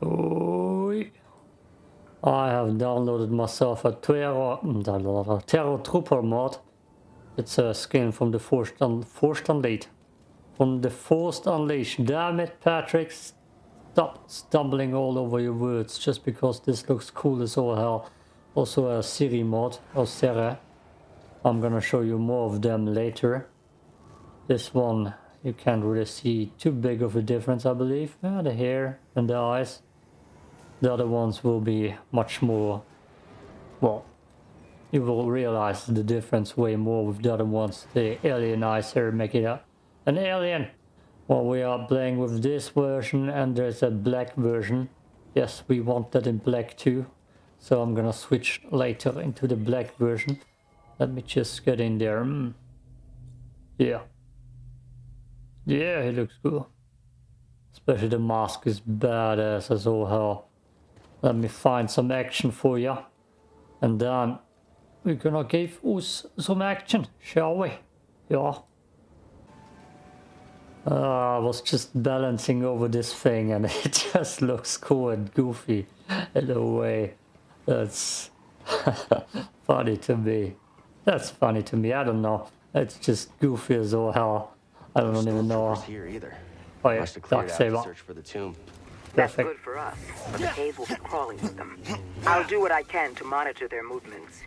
Oh, I have downloaded myself a Terror, mm, a Terror Trooper mod. It's a skin from the Forced, Un Forced Unleashed. From the Forced Unleashed. Damn it, Patrick. Stop stumbling all over your words just because this looks cool as all hell. Also a Siri mod, or Serra. I'm gonna show you more of them later. This one, you can't really see too big of a difference, I believe. Yeah, the hair and the eyes. The other ones will be much more, well, you will realize the difference way more with the other ones. The alienizer make it up an alien. Well, we are playing with this version and there's a black version. Yes, we want that in black too. So I'm gonna switch later into the black version. Let me just get in there. Mm. Yeah. Yeah, he looks cool. Especially the mask is badass as all hell. Let me find some action for you. And then we're gonna give us some action, shall we? Yeah. Uh, I was just balancing over this thing and it just looks cool and goofy in a way. That's funny to me. That's funny to me. I don't know. It's just goofy as all hell. I don't even know. Here either. Oh yeah, Dark Saber. Search for the tomb. That's good for us, but the cave will be crawling with them. I'll do what I can to monitor their movements.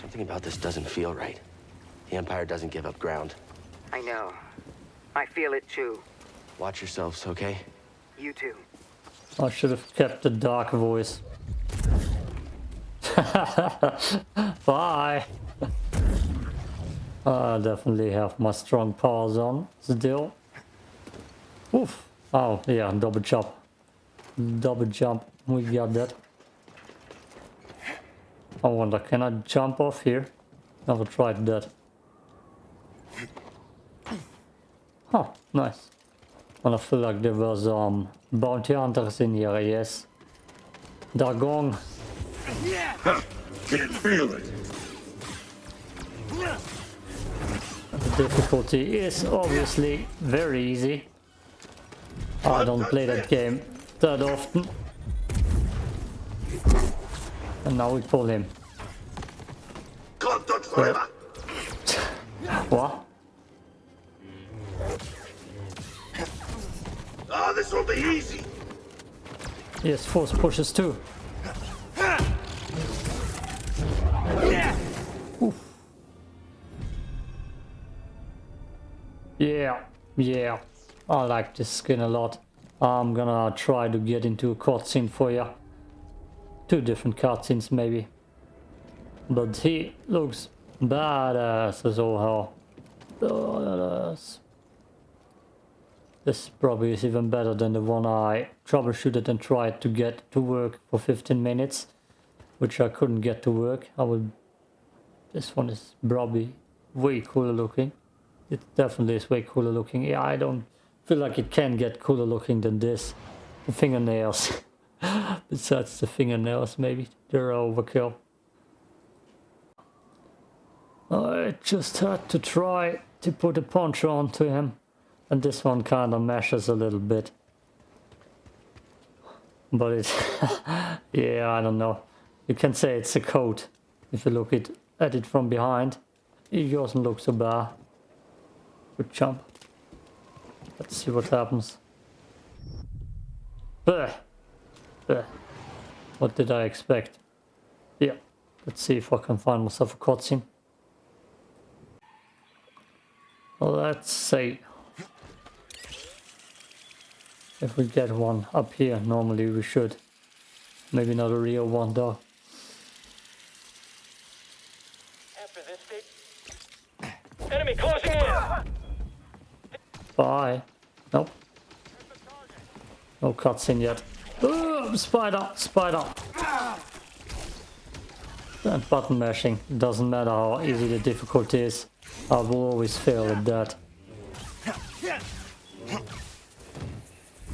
Something about this doesn't feel right. The Empire doesn't give up ground. I know. I feel it too. Watch yourselves, okay? You too. I should have kept the dark voice. Bye. I definitely have my strong powers on still. Oof. Oh, yeah, double jump. Double jump. We got that. I wonder, can I jump off here? Never tried that. Oh, nice. And I feel like there was um bounty hunters in here, yes. They're gone. Can't feel it. The difficulty is obviously very easy. I don't play that game that often. And now we pull him. Dodge forever. What? Ah, this will be easy. Yes, force pushes too. Oof. Yeah, yeah. I like this skin a lot. I'm gonna try to get into a cutscene for you. Two different cutscenes maybe. But he looks badass as all hell. Badass. This probably is even better than the one I troubleshooted and tried to get to work for 15 minutes. Which I couldn't get to work. I would... This one is probably way cooler looking. It definitely is way cooler looking. Yeah, I don't feel like it can get cooler looking than this. The fingernails. Besides the fingernails, maybe. They're overkill. I just had to try to put a punch onto him. And this one kind of meshes a little bit. But it's... yeah, I don't know. You can say it's a coat. If you look it, at it from behind. It doesn't look so bad. Good jump. Let's see what happens. Bleh. Bleh. What did I expect? Yeah. Let's see if I can find myself a cutscene. Let's see. If we get one up here, normally we should. Maybe not a real one though. Oh, no cutscene yet. Ooh, spider! Spider! Button mashing. Doesn't matter how easy the difficulty is. I will always fail at that.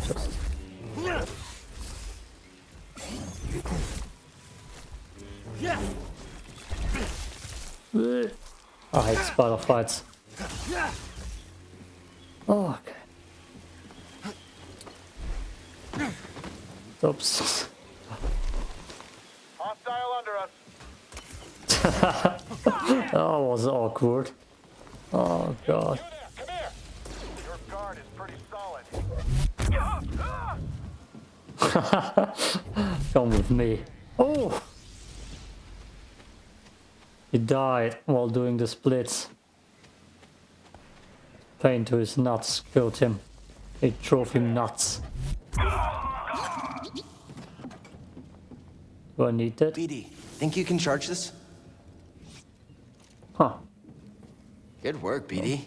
Just... Eh. I hate spider fights. Oh, okay. Oops. Hostile under us. Oh, that was awkward. Oh god. Come here. Your guard is pretty solid. Come with me. Oh! He died while doing the splits. Pain to his nuts killed him. It drove him nuts. Do I need that? BD, think you can charge this? Huh. Good work, BD.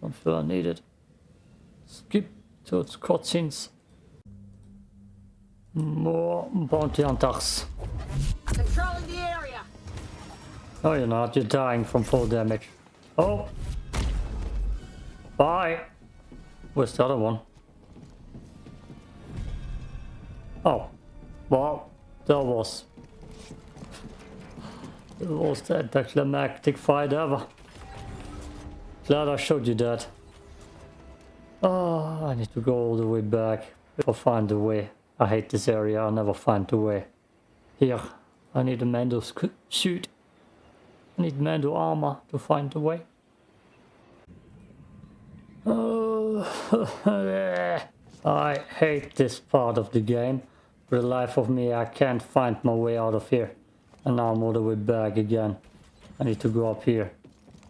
Don't feel I need it. Skip to its cutscenes. More bounty hunters. Controlling the area. No, you're not. You're dying from full damage. Oh. Bye. Where's the other one? Oh. Well, that was... That was the anticlimactic fight ever. Glad I showed you that. Oh, I need to go all the way back. I'll find the way. I hate this area. I'll never find the way. Here. I need a Mando suit. I need Mando armor to find the way. Oh, I hate this part of the game. For the life of me, I can't find my way out of here. And now I'm all the way back again. I need to go up here.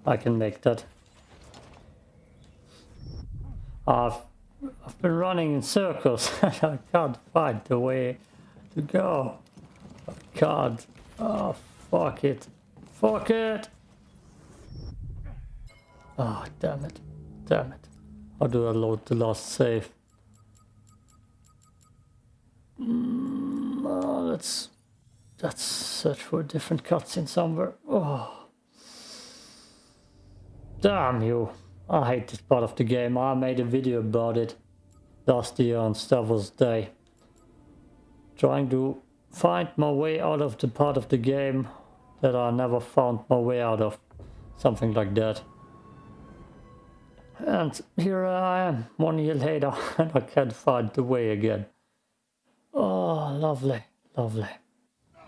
I can make that. I've, I've been running in circles and I can't find the way to go. I can't. Oh, fuck it. Fuck it! Oh, damn it. Damn it. How do I load the last save? Mm, oh, let's... Let's search for a different cutscene somewhere. Oh. Damn you. I hate this part of the game. I made a video about it last year on Star Wars Day. Trying to find my way out of the part of the game that I never found my way out of. Something like that. And here I am, one year later, and I can't find the way again. Oh, lovely, lovely.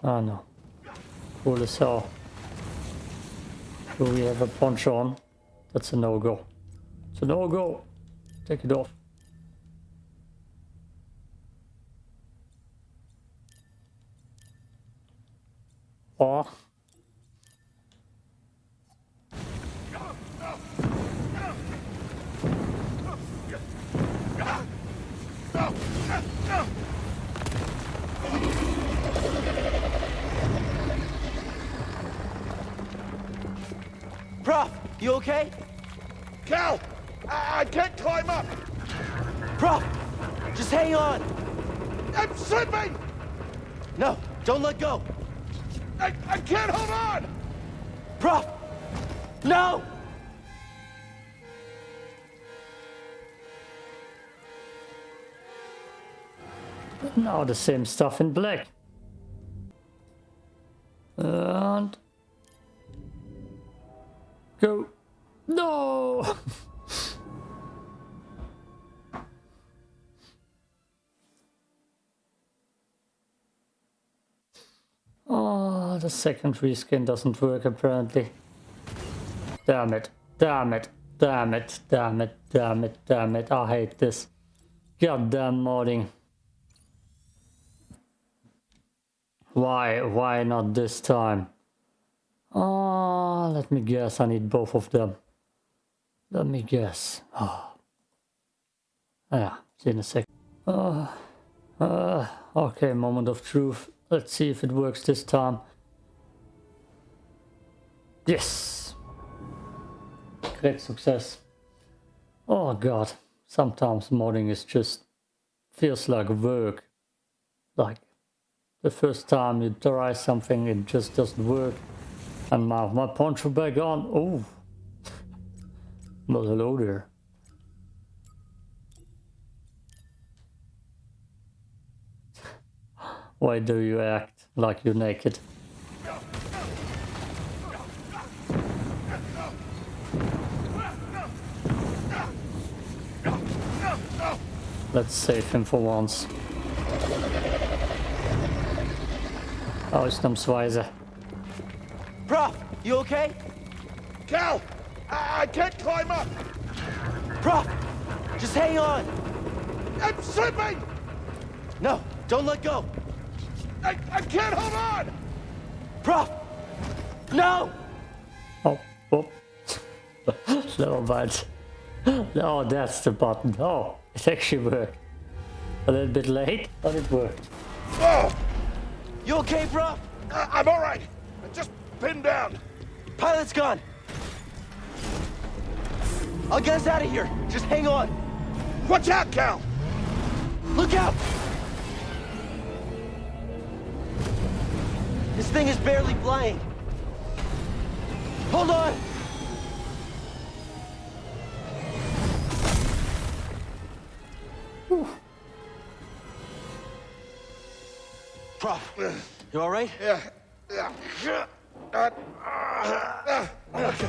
I no. Cool as hell. Do we have a punch on? That's a no-go. It's a no-go. Take it off. Oh. Just hang on. I'm slipping! No, don't let go. I, I can't hold on! Prof, no! Now the same stuff in black. And... Go. No! the second reskin doesn't work apparently. Damn it. Damn it. Damn it. Damn it. Damn it. Damn it. I hate this. Goddamn modding. Why? Why not this time? Oh, let me guess. I need both of them. Let me guess. Oh. Yeah, see in a sec. Uh, uh, okay, moment of truth. Let's see if it works this time. Yes! Great success. Oh god, sometimes modding is just feels like work. Like the first time you try something, it just doesn't work. And my, my poncho back on. Oh, well, hello there. Why do you act like you're naked? Let's save him for once. Oh, Ausnahmsweise. Prof, you okay? Cal, I, I can't climb up. Prof, just hang on. I'm slipping. No, don't let go. I, I can't hold on. Prof, no! Oh, oh. no, but no, that's the button. Oh, it actually worked. A little bit late, but it worked. Oh, You okay, bro? I, I'm all right. I just pinned down. Pilot's gone. I'll get us out of here. Just hang on. Watch out, Cal. Look out! This thing is barely flying. Hold on! Prof, you all right? Yeah, yeah, yeah. Uh, uh, uh, okay.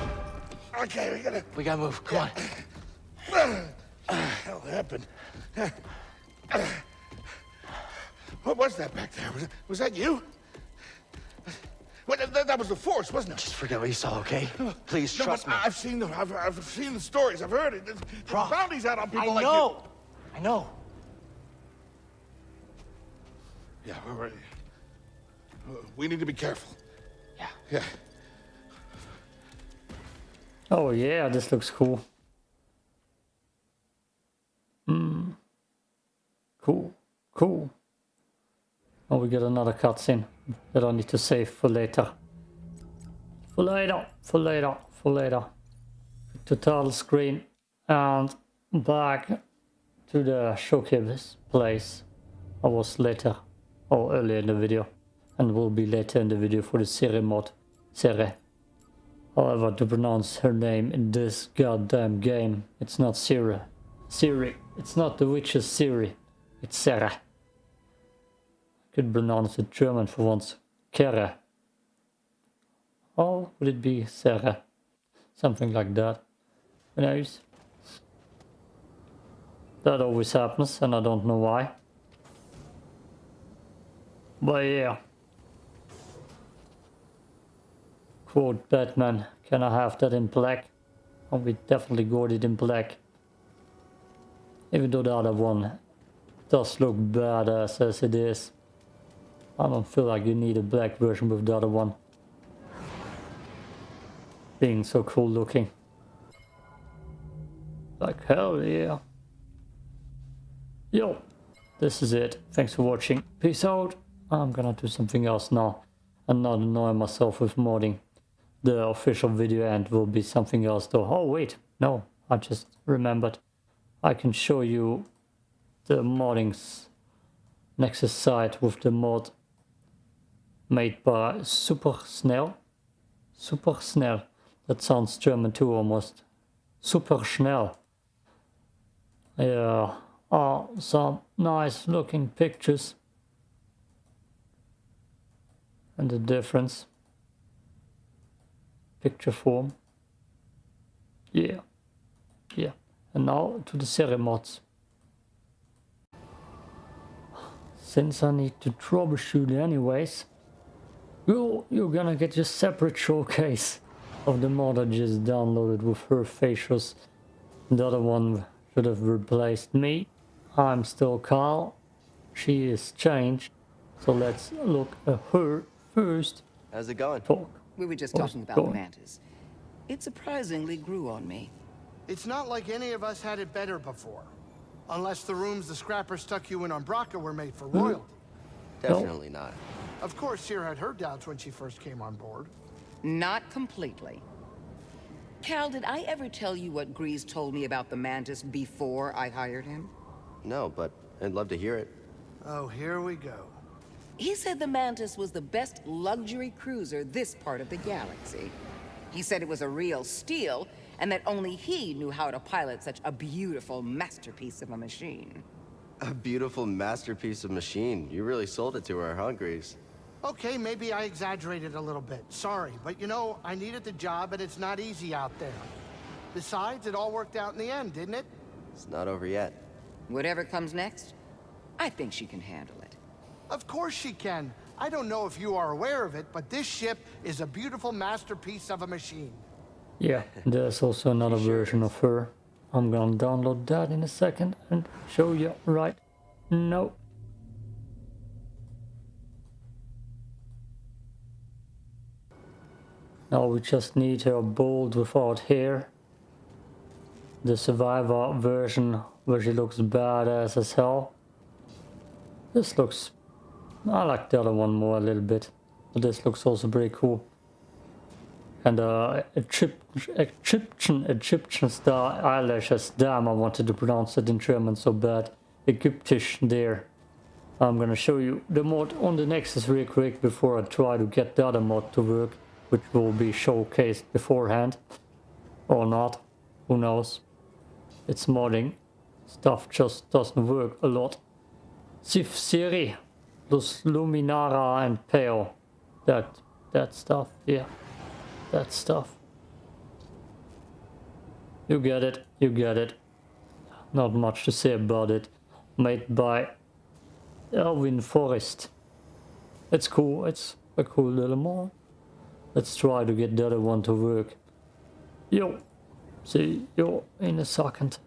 Okay, we gotta. We gotta move. Come on. What happened? What was that back there? Was, was that you? Well, that, that was the force, wasn't it? Just forget what you saw, okay? Please No, trust me. I've seen the I've, I've seen the stories. I've heard it. Prof, bounties out on people I like know. I know. Yeah, we're ready. We need to be careful. Yeah. Yeah. Oh yeah, this looks cool. Hmm. Cool. Cool. Oh, we get another cutscene that I need to save for later. For later. For later. For later. Total screen and back to the showcase place. I was later or earlier in the video and will be later in the video for the Siri mod. Siri. However, to pronounce her name in this goddamn game, it's not Siri. Siri. It's not the witch's Siri. It's Sarah. I Could pronounce it German for once. Kara. Or would it be Sarah? Something like that. Who knows? That always happens and I don't know why. But yeah. Quote Batman, can I have that in black? Oh, we definitely got it in black. Even though the other one does look badass as it is. I don't feel like you need a black version with the other one. Being so cool looking. Like hell yeah. Yo, this is it. Thanks for watching. Peace out. I'm gonna do something else now. And not annoy myself with modding. The official video end will be something else though. Oh wait, no, I just remembered. I can show you the moddings Nexus site with the mod made by Super Snell. Super Snell. That sounds German too almost. Super Schnell. Yeah, are some nice looking pictures. And the difference. Picture form. Yeah. Yeah. And now to the series mods. Since I need to troubleshoot anyways, you, you're gonna get your separate showcase of the mod I just downloaded with her facials. The other one should have replaced me. I'm still Carl. She is changed. So let's look at her first. How's it going? Talk. We were just What's talking about the mantis. It surprisingly grew on me. It's not like any of us had it better before. Unless the rooms the scrapper stuck you in on Bracca were made for hmm? royalty. Definitely not. Of course, Cere had her doubts when she first came on board. Not completely. Cal, did I ever tell you what Greez told me about the mantis before I hired him? No, but I'd love to hear it. Oh, here we go. He said the Mantis was the best luxury cruiser this part of the galaxy. He said it was a real steal, and that only he knew how to pilot such a beautiful masterpiece of a machine. A beautiful masterpiece of machine. You really sold it to her, huh, Greez? Okay, maybe I exaggerated a little bit. Sorry, but you know, I needed the job and it's not easy out there. Besides, it all worked out in the end, didn't it? It's not over yet. Whatever comes next, I think she can handle it. Of course she can. I don't know if you are aware of it, but this ship is a beautiful masterpiece of a machine. Yeah, there's also another version of her. I'm gonna download that in a second and show you right now. Now we just need her bold without hair. The survivor version where she looks badass as hell. This looks... I like the other one more a little bit. But this looks also pretty cool and uh, Egypt- Egyptian Egyptian star eyelashes. Damn, I wanted to pronounce it in German so bad. Egyptisch there. I'm gonna show you the mod on the Nexus real quick before I try to get the other mod to work, which will be showcased beforehand. Or not. Who knows. It's modding. Stuff just doesn't work a lot. Sif Siri, Lus Luminara and Pale. That that stuff, yeah that stuff. You get it, you get it. Not much to say about it. Made by Elwin Forest. It's cool, it's a cool little mod. Let's try to get the other one to work. Yo, see you in a second.